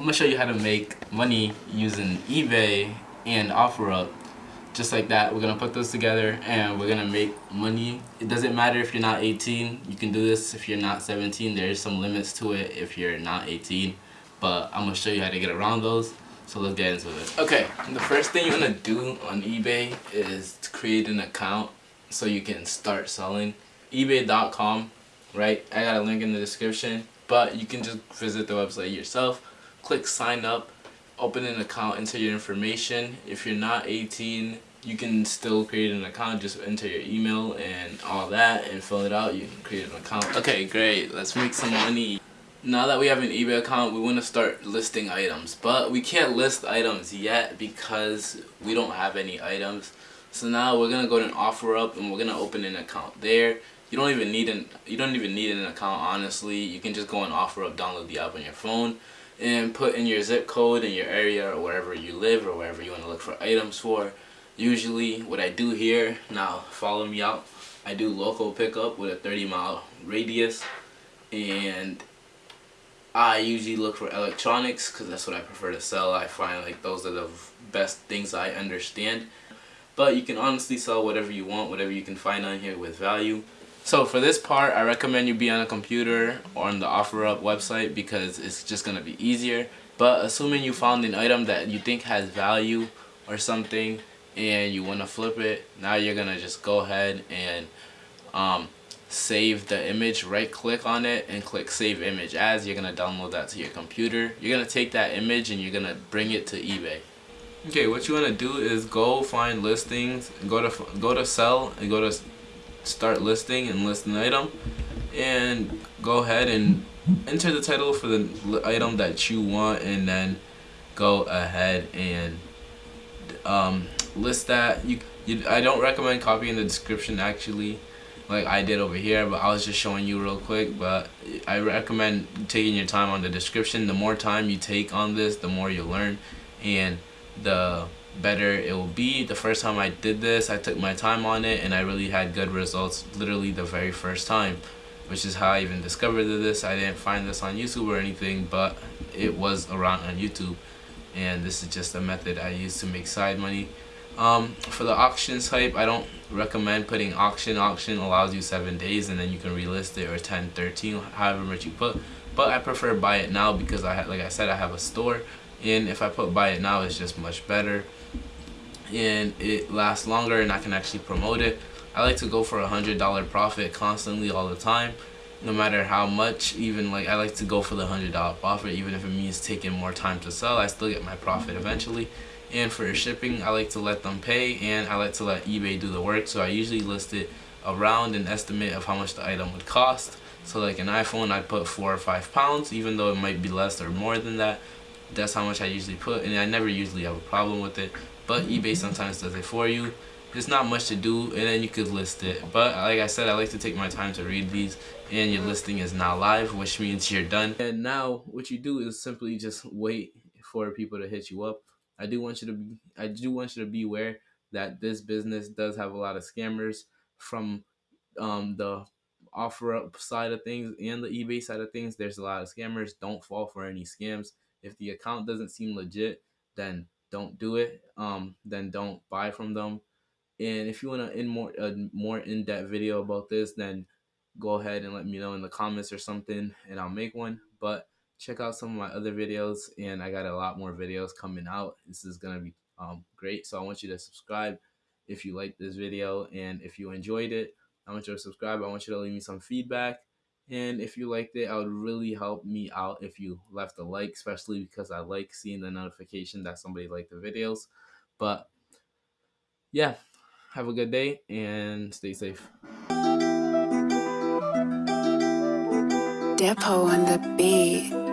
I'm gonna show you how to make money using eBay and OfferUp. Just like that we're gonna put those together and we're gonna make money. It doesn't matter if you're not 18 you can do this. If you're not 17 there's some limits to it if you're not 18 but I'm gonna show you how to get around those. So let's get into it. Okay the first thing you want to do on eBay is to create an account so you can start selling. ebay.com right? I got a link in the description but you can just visit the website yourself click sign up open an account, enter your information. If you're not 18, you can still create an account, just enter your email and all that and fill it out. You can create an account. Okay, great. Let's make some money. Now that we have an eBay account, we want to start listing items. But we can't list items yet because we don't have any items. So now we're going to go to an OfferUp and we're going to open an account there. You don't even need an you don't even need an account honestly. You can just go on OfferUp, download the app on your phone and put in your zip code in your area or wherever you live or wherever you want to look for items for. Usually what I do here, now follow me out, I do local pickup with a 30 mile radius and I usually look for electronics because that's what I prefer to sell. I find like those are the best things I understand. But you can honestly sell whatever you want, whatever you can find on here with value. So for this part, I recommend you be on a computer or on the OfferUp website because it's just going to be easier. But assuming you found an item that you think has value or something and you want to flip it, now you're going to just go ahead and um, save the image, right click on it and click save image as. You're going to download that to your computer. You're going to take that image and you're going to bring it to eBay. Okay, what you want to do is go find listings, go to go to sell and go to start listing and list an item and go ahead and enter the title for the item that you want and then go ahead and um, list that. You, you I don't recommend copying the description actually like I did over here but I was just showing you real quick but I recommend taking your time on the description. The more time you take on this the more you learn and the better it will be. The first time I did this, I took my time on it and I really had good results literally the very first time, which is how I even discovered this. I didn't find this on YouTube or anything, but it was around on YouTube. And this is just a method I use to make side money. Um, for the auction type, I don't recommend putting auction. Auction allows you 7 days and then you can relist it or 10, 13, however much you put. But I prefer buy it now because I had like I said, I have a store and if I put buy it now it's just much better. And it lasts longer and I can actually promote it. I like to go for a hundred dollar profit constantly all the time no matter how much. Even like I like to go for the hundred dollar profit. Even if it means taking more time to sell I still get my profit eventually. And for shipping I like to let them pay and I like to let eBay do the work. So I usually list it around an estimate of how much the item would cost. So like an iPhone I'd put four or five pounds even though it might be less or more than that that's how much I usually put and I never usually have a problem with it. But eBay sometimes does it for you. There's not much to do and then you could list it. But like I said I like to take my time to read these and your listing is now live which means you're done. And now what you do is simply just wait for people to hit you up. I do want you to be I do want you to be aware that this business does have a lot of scammers from um, the OfferUp side of things and the eBay side of things. There's a lot of scammers. Don't fall for any scams if the account doesn't seem legit, then don't do it. Um, then don't buy from them. And if you want to in more a more in-depth video about this, then go ahead and let me know in the comments or something, and I'll make one. But check out some of my other videos, and I got a lot more videos coming out. This is gonna be um, great. So I want you to subscribe if you like this video, and if you enjoyed it, I want you to subscribe. I want you to leave me some feedback and if you liked it, I would really help me out if you left a like, especially because I like seeing the notification that somebody liked the videos. But yeah, have a good day and stay safe. Depot on the beat.